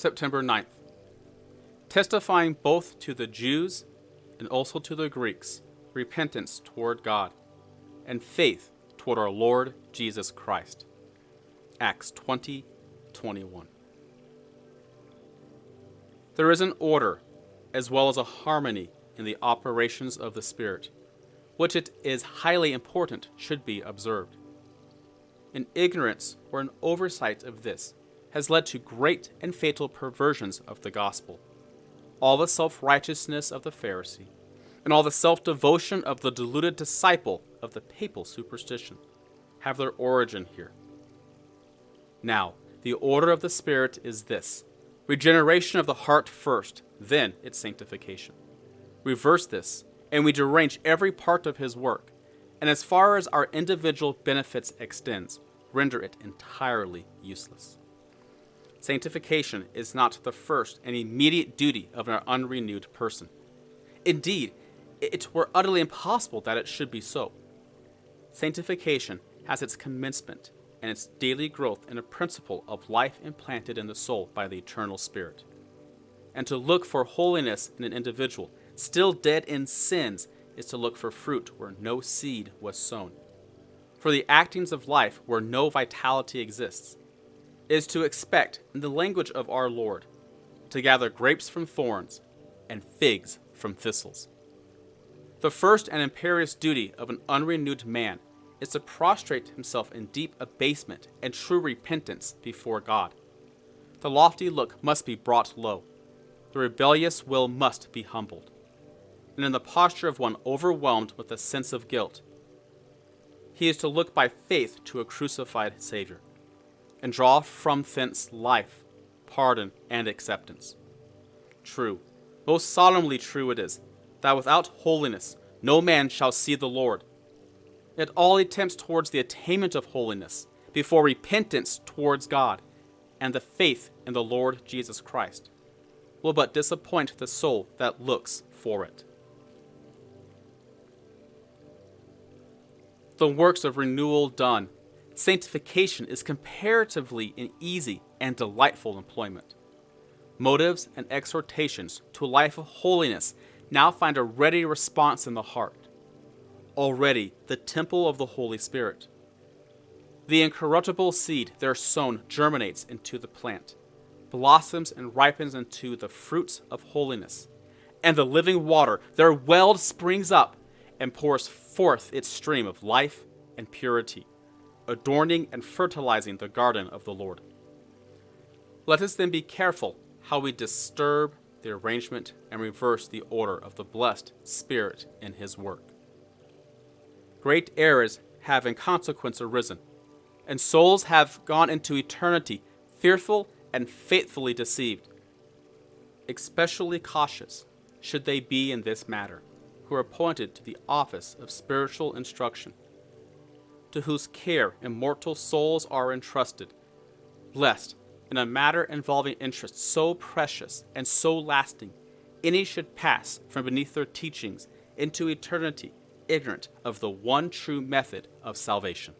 September 9th, testifying both to the Jews and also to the Greeks repentance toward God and faith toward our Lord Jesus Christ. Acts 20 21. There is an order as well as a harmony in the operations of the Spirit, which it is highly important should be observed. An ignorance or an oversight of this has led to great and fatal perversions of the gospel. All the self righteousness of the Pharisee, and all the self devotion of the deluded disciple of the papal superstition have their origin here. Now, the order of the Spirit is this regeneration of the heart first, then its sanctification. Reverse this, and we derange every part of his work, and as far as our individual benefits extends, render it entirely useless. Sanctification is not the first and immediate duty of an unrenewed person. Indeed, it were utterly impossible that it should be so. Sanctification has its commencement and its daily growth in a principle of life implanted in the soul by the eternal Spirit. And to look for holiness in an individual still dead in sins is to look for fruit where no seed was sown. For the actings of life where no vitality exists is to expect, in the language of our Lord, to gather grapes from thorns and figs from thistles. The first and imperious duty of an unrenewed man is to prostrate himself in deep abasement and true repentance before God. The lofty look must be brought low. The rebellious will must be humbled. And in the posture of one overwhelmed with a sense of guilt, he is to look by faith to a crucified Savior and draw from thence life, pardon, and acceptance. True, most solemnly true it is, that without holiness no man shall see the Lord. Yet all attempts towards the attainment of holiness, before repentance towards God, and the faith in the Lord Jesus Christ, will but disappoint the soul that looks for it. The works of renewal done, sanctification is comparatively an easy and delightful employment. Motives and exhortations to a life of holiness now find a ready response in the heart. Already the temple of the Holy Spirit. The incorruptible seed there sown germinates into the plant, blossoms and ripens into the fruits of holiness, and the living water there welled springs up and pours forth its stream of life and purity, adorning and fertilizing the garden of the Lord. Let us then be careful how we disturb the arrangement and reverse the order of the blessed Spirit in His work. Great errors have in consequence arisen, and souls have gone into eternity fearful and faithfully deceived. Especially cautious should they be in this matter, who are appointed to the office of spiritual instruction, to whose care immortal souls are entrusted, lest in a matter involving interests so precious and so lasting, any should pass from beneath their teachings into eternity ignorant of the one true method of salvation.